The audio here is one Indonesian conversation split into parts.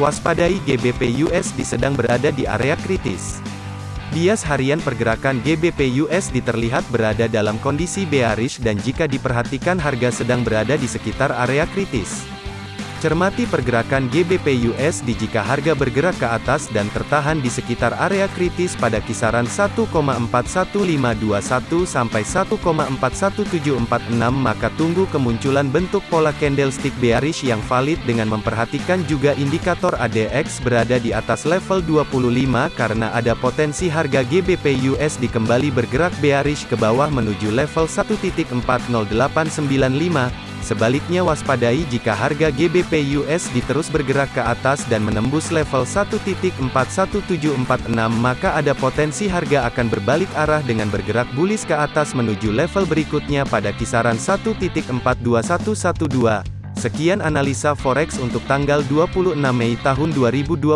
Waspadai GBP USD sedang berada di area kritis. Bias harian pergerakan GBP USD terlihat berada dalam kondisi bearish dan jika diperhatikan harga sedang berada di sekitar area kritis. Cermati pergerakan GBP USD jika harga bergerak ke atas dan tertahan di sekitar area kritis pada kisaran 1,41521 sampai 1,41746 maka tunggu kemunculan bentuk pola candlestick bearish yang valid dengan memperhatikan juga indikator ADX berada di atas level 25 karena ada potensi harga GBP USD kembali bergerak bearish ke bawah menuju level 1.40895 Sebaliknya waspadai jika harga GBP USD terus bergerak ke atas dan menembus level 1.41746 maka ada potensi harga akan berbalik arah dengan bergerak bullish ke atas menuju level berikutnya pada kisaran 1.42112. Sekian analisa forex untuk tanggal 26 Mei tahun 2021.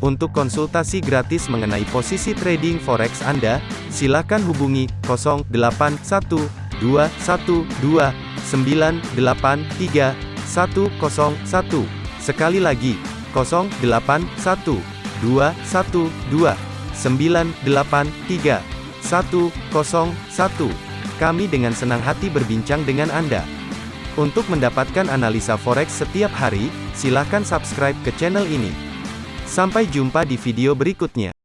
Untuk konsultasi gratis mengenai posisi trading forex Anda, silakan hubungi 081212 983 101. Sekali lagi, 081 212 983 101. Kami dengan senang hati berbincang dengan Anda. Untuk mendapatkan analisa forex setiap hari, silakan subscribe ke channel ini. Sampai jumpa di video berikutnya.